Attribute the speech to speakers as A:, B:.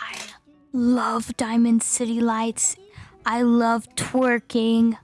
A: I love Diamond City Lights. I love twerking.